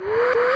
you